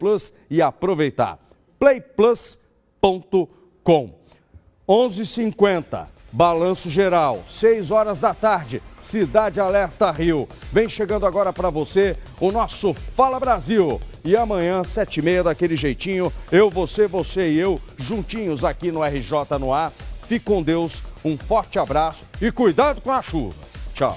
Plus e aproveitar. playplus.com 11:50 Balanço Geral, 6 horas da tarde, Cidade Alerta Rio. Vem chegando agora para você o nosso Fala Brasil. E amanhã, sete e meia, daquele jeitinho, eu, você, você e eu, juntinhos aqui no RJ no ar. Fique com Deus, um forte abraço e cuidado com a chuva. Tchau.